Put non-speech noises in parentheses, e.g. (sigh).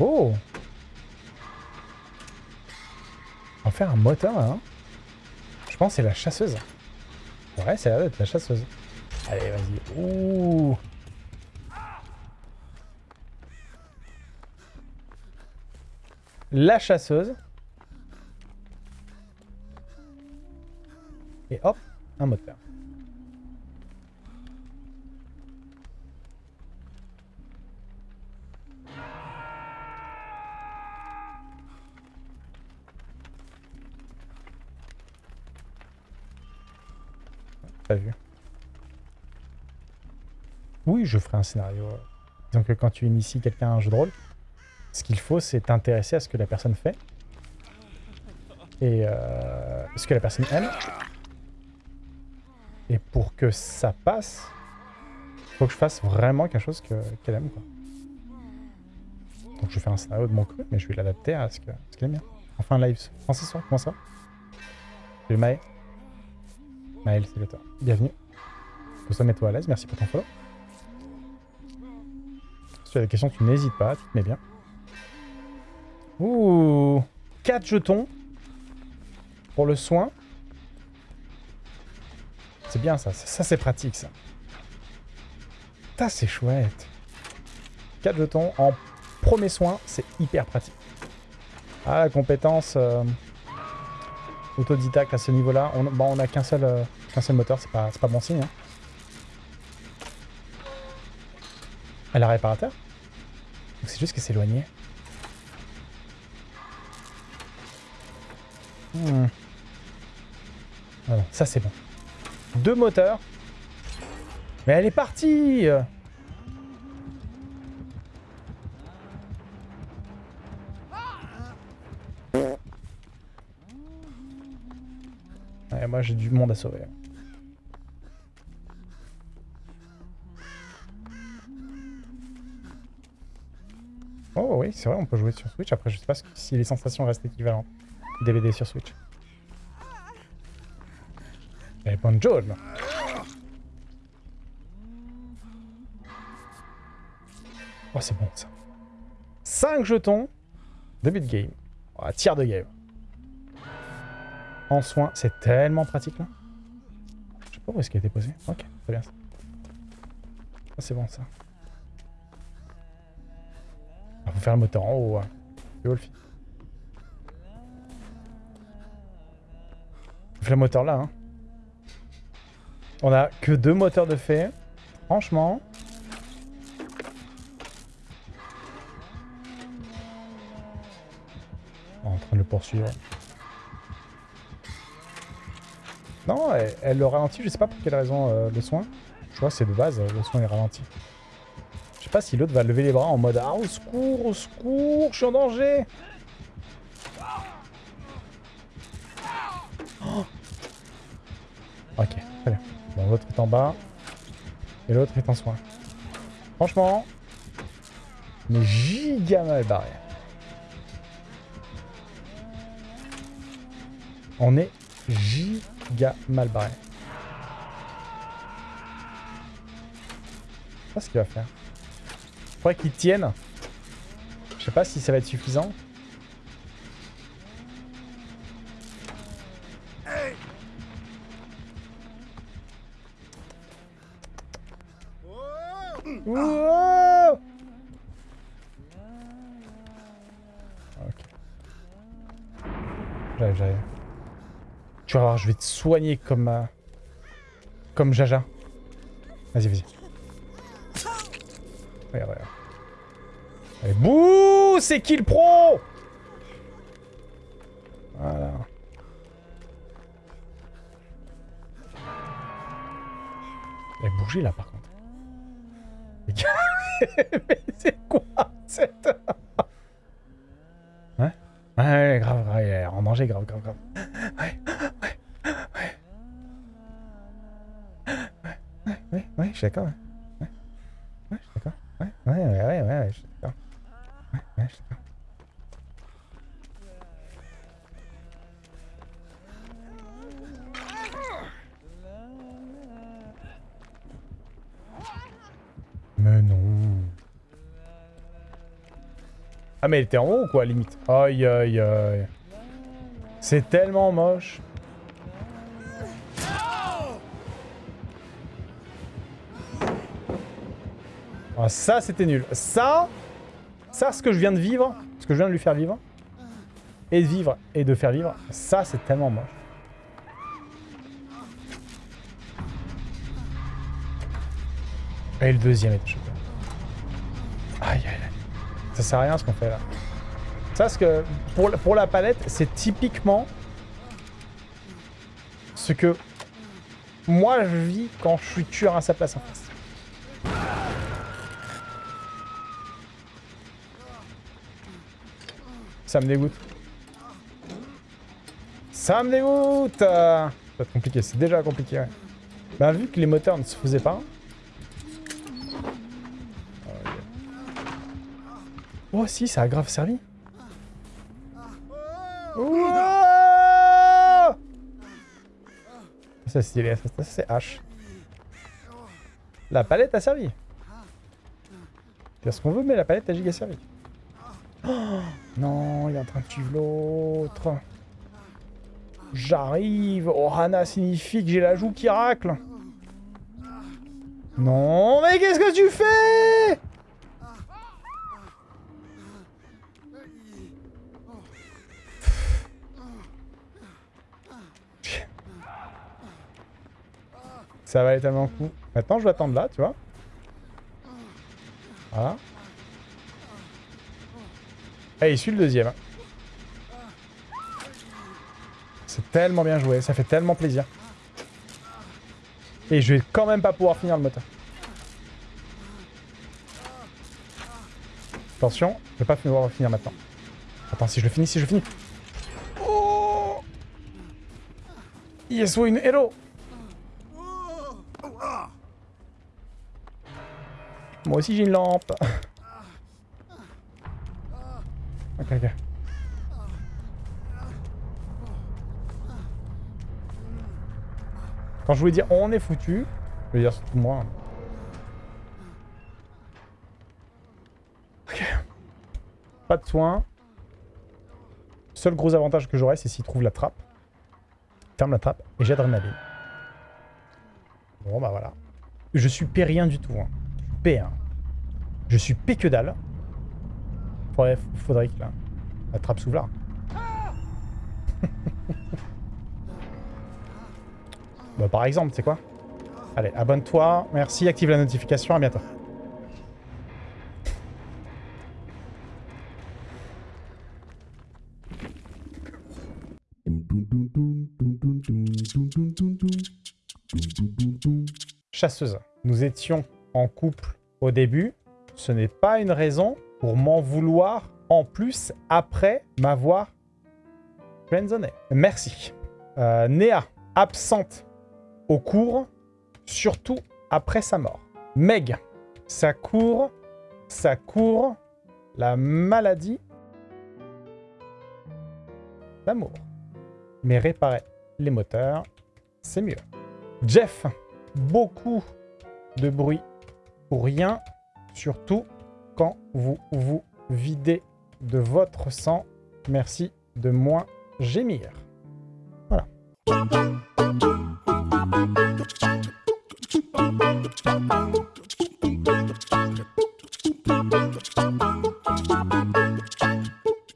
Oh On va faire un moteur là, hein Je pense que c'est la chasseuse. Ouais, c'est d'être la chasseuse. Allez, vas-y. Ouh La chasseuse. Et hop, un moteur. Pas vu? Oui, je ferai un scénario. Disons que quand tu inities quelqu'un à un jeu de rôle, ce qu'il faut, c'est t'intéresser à ce que la personne fait. Et euh, ce que la personne aime. Et pour que ça passe, faut que je fasse vraiment quelque chose qu'elle aime. Quoi. Donc je faire un scénario de mon cru, mais je vais l'adapter à ce qu'elle aime bien. Enfin, live. Français soir, comment ça Salut Maë. Maël, c'est le toi. Bienvenue. Que ça mets-toi à l'aise, merci pour ton follow. Si tu as des questions, tu n'hésites pas, tu te mets bien. Ouh 4 jetons pour le soin. C'est bien ça, ça, c'est pratique ça. Ça c'est chouette. 4 jetons en premier soin, c'est hyper pratique. Ah la compétence euh, autodidacte à ce niveau-là. On bon, on a qu'un seul, euh, seul moteur, c'est pas, pas bon signe. Hein. Elle a réparateur? C'est juste qu'elle s'éloignait. Hmm. Voilà, ça c'est bon. Deux moteurs. Mais elle est partie moi j'ai du monde à sauver. Oh oui, c'est vrai, on peut jouer sur Switch. Après, je sais pas si les sensations restent équivalentes. DVD sur Switch. Oh, c'est bon, ça. 5 jetons. Début de game. Oh, tiers de game. En soin, c'est tellement pratique, là. Je sais pas où est-ce qu'il a été posé. Ok, très bien, ça. Oh, c'est bon, ça. Il ah, faut faire le moteur en haut. Hein. Wolfie. le moteur là. Hein. On a que deux moteurs de fait. Franchement. en train de le poursuivre. Non, elle, le ralentit. Je sais pas pour quelle raison euh, le soin. Je vois c'est de base, le soin est ralenti. Je sais pas si l'autre va lever les bras en mode Ah, au secours, au secours, je suis en danger Ok, très bien. Bon, l'autre est en bas. Et l'autre est en soin. Franchement, mais giga mal barré. On est giga mal barré. Je sais pas ce qu'il va faire. Faudrait qu'il tienne. Je sais pas si ça va être suffisant. Tu vas voir, je vais te soigner comme... Euh, comme Jaja. Vas-y, vas-y. Regarde, regarde. Allez, bouh C'est kill pro? Voilà. Elle a bougé là par contre. Mais c'est quoi cette... Ouais Ouais, grave, grave, en danger, grave, grave, grave. Ouais, ouais, ouais. Ouais, ouais, ouais, je suis d'accord, ouais. Ouais, je suis d'accord. Ouais, ouais, ouais, ouais, ouais, je suis d'accord. Ouais, ouais, je suis d'accord. Ah, mais elle était en haut ou quoi, limite Aïe, aïe, aïe. C'est tellement moche. Ah, ça, c'était nul. Ça, ça, ce que je viens de vivre, ce que je viens de lui faire vivre, et de vivre, et de faire vivre, ça, c'est tellement moche. Et le deuxième était choqué. Aïe, aïe, aïe. Ça sert à rien ce qu'on fait là. Ça, ce que pour, la palette, c'est typiquement ce que moi je vis quand je suis tueur à sa place en face. Ça me dégoûte. Ça me dégoûte Ça va être compliqué, c'est déjà compliqué, ouais. Bah, vu que les moteurs ne se faisaient pas... Oh si, ça a grave servi. Ça c'est stylé, ça, c'est H. La palette a servi. C'est ce qu'on veut, mais la palette a giga servi. Oh, non, il est en train de suivre l'autre. J'arrive. Ohana signifie que j'ai la joue qui racle. Non, mais qu'est-ce que tu fais? Ça va aller tellement coup. Maintenant, je vais attendre là, tu vois. Voilà. Et il suit le deuxième. Hein. C'est tellement bien joué, ça fait tellement plaisir. Et je vais quand même pas pouvoir finir le moteur. Attention, je vais pas pouvoir finir maintenant. Attends, si je le finis, si je le finis. Oh Yes, une héros Moi aussi j'ai une lampe. ok, ok. Quand je voulais dire on est foutu, je veux dire surtout moi. Ok. Pas de soin. Seul gros avantage que j'aurais, c'est s'il trouve la trappe. Ferme la trappe et j'ai adrénaline. Bon bah voilà. Je suis P rien du tout. Hein. P. Hein. Je suis P que dalle. Faudrait, faudrait que la, la trappe s'ouvre là. (laughs) bah, par exemple, c'est quoi? Allez, abonne-toi. Merci, active la notification. À bientôt. Chasseuse. Nous étions en couple au début, ce n'est pas une raison pour m'en vouloir en plus après m'avoir friendzoné. Merci. Euh, Néa, absente au cours, surtout après sa mort. Meg, ça court, ça court, la maladie d'amour. Mais réparer les moteurs, c'est mieux. Jeff, beaucoup de bruit pour rien, surtout quand vous vous videz de votre sang. Merci de moins gémir. Voilà.